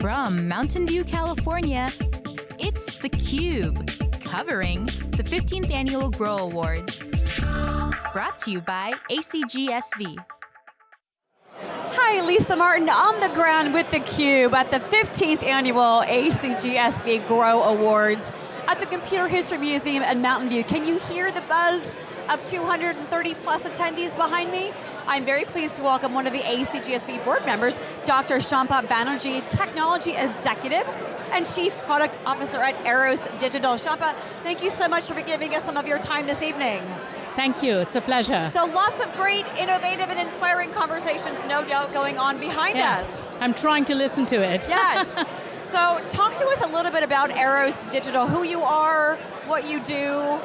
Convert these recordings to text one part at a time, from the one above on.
From Mountain View, California, it's theCUBE, covering the 15th Annual Grow Awards. Brought to you by ACGSV. Hi, Lisa Martin on the ground with theCUBE at the 15th Annual ACGSV Grow Awards at the Computer History Museum in Mountain View. Can you hear the buzz of 230 plus attendees behind me? I'm very pleased to welcome one of the ACGSV board members, Dr. Shampa Banerjee, Technology Executive and Chief Product Officer at Eros Digital. Shampa, thank you so much for giving us some of your time this evening. Thank you, it's a pleasure. So lots of great, innovative, and inspiring conversations, no doubt, going on behind yeah. us. I'm trying to listen to it. Yes. so talk to us a little bit about Eros Digital, who you are, what you do,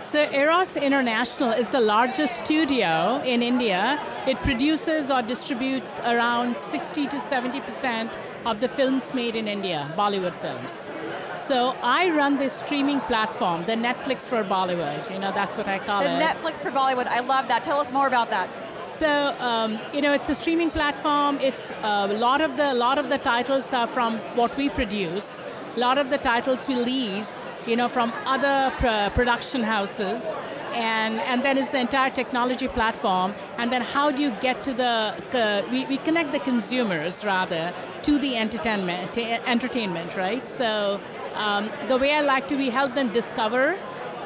so Eros International is the largest studio in India. It produces or distributes around 60 to 70% of the films made in India, Bollywood films. So I run this streaming platform, the Netflix for Bollywood, you know, that's what I call the it. The Netflix for Bollywood, I love that. Tell us more about that. So, um, you know, it's a streaming platform. It's uh, a lot of the lot of the titles are from what we produce. A lot of the titles we lease you know, from other pr production houses, and, and then is the entire technology platform, and then how do you get to the, uh, we, we connect the consumers, rather, to the entertainment, entertainment right? So um, the way I like to, we help them discover,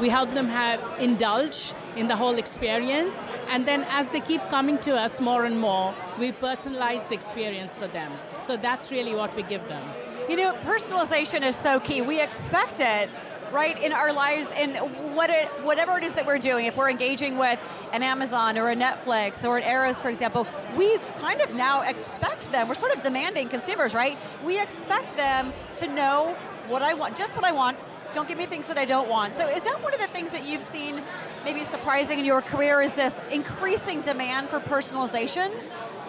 we help them have indulge in the whole experience, and then as they keep coming to us more and more, we personalize the experience for them. So that's really what we give them. You know, personalization is so key. We expect it, right, in our lives, in what it, whatever it is that we're doing. If we're engaging with an Amazon or a Netflix or an Eros, for example, we kind of now expect them, we're sort of demanding consumers, right? We expect them to know what I want, just what I want, don't give me things that I don't want. So is that one of the things that you've seen maybe surprising in your career, is this increasing demand for personalization?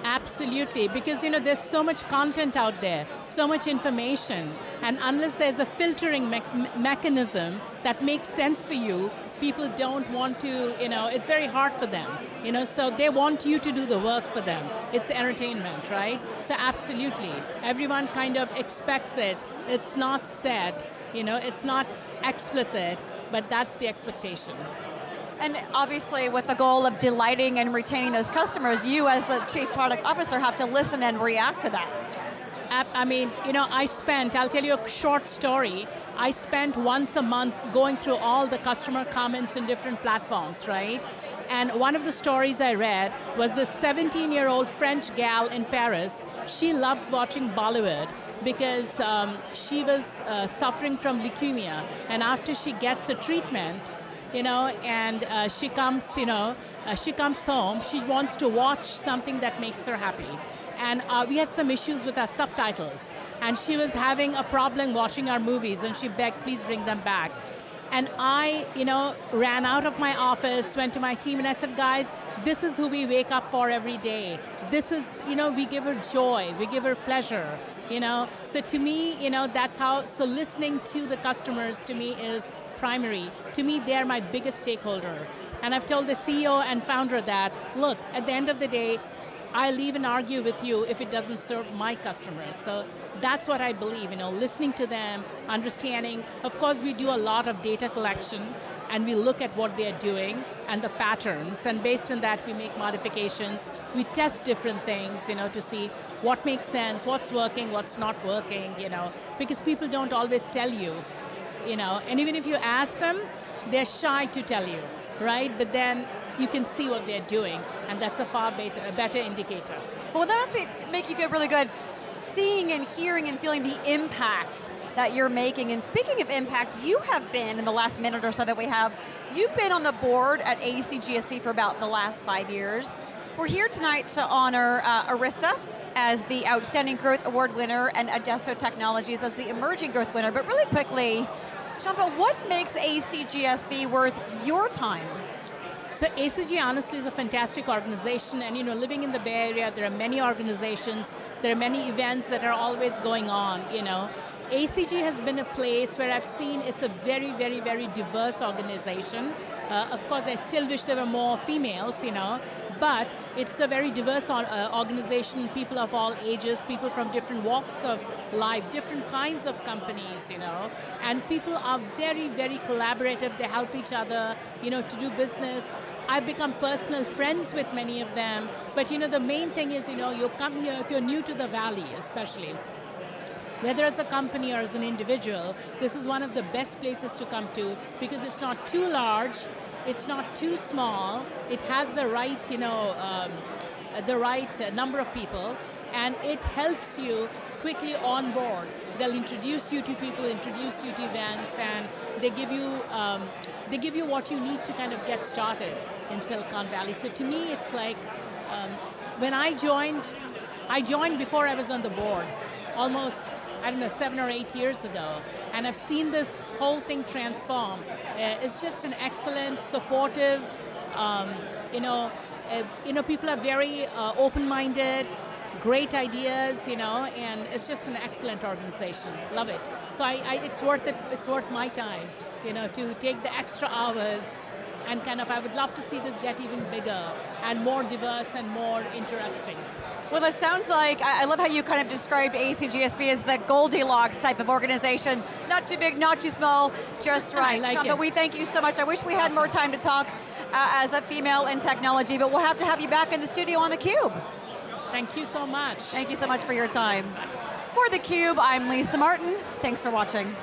Absolutely, because you know there's so much content out there, so much information, and unless there's a filtering me mechanism that makes sense for you, people don't want to, you know, it's very hard for them. You know, so they want you to do the work for them. It's entertainment, right? So absolutely, everyone kind of expects it. It's not said, you know, it's not explicit, but that's the expectation. And obviously with the goal of delighting and retaining those customers, you as the Chief Product Officer have to listen and react to that. I mean, you know, I spent, I'll tell you a short story. I spent once a month going through all the customer comments in different platforms, right? And one of the stories I read was this 17-year-old French gal in Paris. She loves watching Bollywood because um, she was uh, suffering from leukemia. And after she gets a treatment, you know, and uh, she comes, you know, uh, she comes home, she wants to watch something that makes her happy. And uh, we had some issues with our subtitles. And she was having a problem watching our movies and she begged, please bring them back. And I, you know, ran out of my office, went to my team and I said, guys, this is who we wake up for every day. This is, you know, we give her joy, we give her pleasure, you know? So to me, you know, that's how, so listening to the customers to me is primary. To me, they're my biggest stakeholder. And I've told the CEO and founder that, look, at the end of the day, I'll even argue with you if it doesn't serve my customers. So that's what I believe, you know, listening to them, understanding. Of course, we do a lot of data collection, and we look at what they're doing and the patterns, and based on that, we make modifications. We test different things, you know, to see what makes sense, what's working, what's not working, you know, because people don't always tell you you know, and even if you ask them, they're shy to tell you, right? But then you can see what they're doing, and that's a far better, a better indicator. Well, that must be, make you feel really good, seeing and hearing and feeling the impact that you're making. And speaking of impact, you have been, in the last minute or so that we have, you've been on the board at ACGSV for about the last five years. We're here tonight to honor uh, Arista, as the Outstanding Growth Award winner and Adesto Technologies as the Emerging Growth winner. But really quickly, Shampa, what makes ACGSV worth your time? So ACG honestly is a fantastic organization and you know, living in the Bay Area, there are many organizations, there are many events that are always going on, you know. ACG has been a place where I've seen it's a very, very, very diverse organization. Uh, of course, I still wish there were more females, you know, but it's a very diverse uh, organization, people of all ages, people from different walks of life, different kinds of companies, you know, and people are very, very collaborative, they help each other, you know, to do business. I've become personal friends with many of them, but you know, the main thing is, you know, you come here, if you're new to the Valley especially, whether as a company or as an individual, this is one of the best places to come to because it's not too large, it's not too small, it has the right, you know, um, the right uh, number of people, and it helps you quickly on board. They'll introduce you to people, introduce you to events, and they give you um, they give you what you need to kind of get started in Silicon Valley. So to me, it's like um, when I joined, I joined before I was on the board, almost I don't know, seven or eight years ago. And I've seen this whole thing transform. Uh, it's just an excellent, supportive, um, you know, uh, you know, people are very uh, open-minded, great ideas, you know, and it's just an excellent organization. Love it. So I, I, it's worth it. It's worth my time, you know, to take the extra hours and kind of. I would love to see this get even bigger and more diverse and more interesting. Well, it sounds like, I love how you kind of described ACGSV as the Goldilocks type of organization. Not too big, not too small, just right. I like Shampa, it. we thank you so much. I wish we had more time to talk uh, as a female in technology, but we'll have to have you back in the studio on theCUBE. Thank you so much. Thank you so much for your time. For theCUBE, I'm Lisa Martin. Thanks for watching.